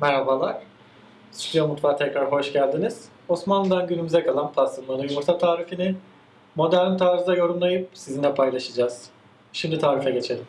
Merhabalar. Stüdyo Mutfağı tekrar hoş geldiniz. Osmanlı'dan günümüze kalan pastırmalı yumurta tarifini modern tarzda yorumlayıp sizinle paylaşacağız. Şimdi tarife geçelim.